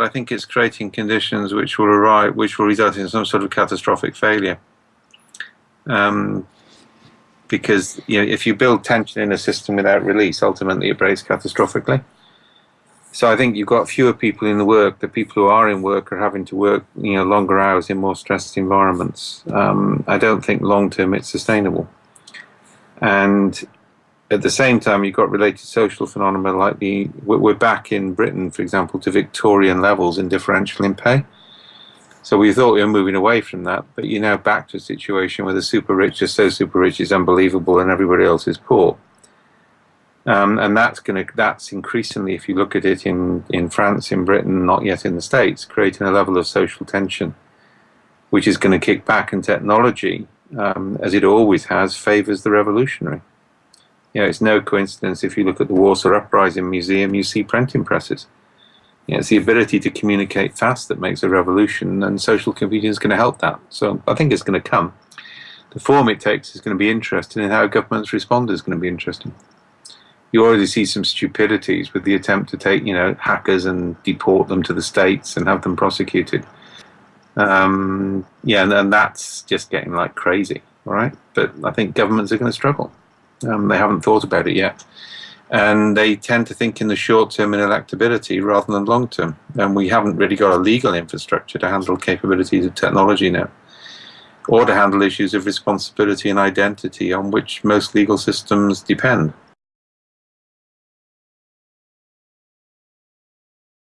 I think it's creating conditions which will arrive, which will result in some sort of catastrophic failure. Um, because you know, if you build tension in a system without release, ultimately it breaks catastrophically. So I think you've got fewer people in the work. The people who are in work are having to work, you know, longer hours in more stressed environments. Um, I don't think long term it's sustainable. And at the same time, you've got related social phenomena like the we're back in Britain, for example, to Victorian levels in differential in pay. So we thought we were moving away from that, but you're now back to a situation where the super rich are so super rich it's unbelievable, and everybody else is poor. Um, and that's going to that's increasingly, if you look at it in in France, in Britain, not yet in the States, creating a level of social tension, which is going to kick back, and technology, um, as it always has, favors the revolutionary. You know, it's no coincidence if you look at the Warsaw Uprising Museum, you see printing presses. You know, it's the ability to communicate fast that makes a revolution, and social computing is going to help that. So I think it's going to come. The form it takes is going to be interesting, and how governments respond is going to be interesting. You already see some stupidities with the attempt to take, you know, hackers and deport them to the states and have them prosecuted. Um, yeah, and, and that's just getting like crazy, right? But I think governments are going to struggle. Um, they haven't thought about it yet. And they tend to think in the short term in electability rather than long term. And we haven't really got a legal infrastructure to handle capabilities of technology now, or to handle issues of responsibility and identity on which most legal systems depend.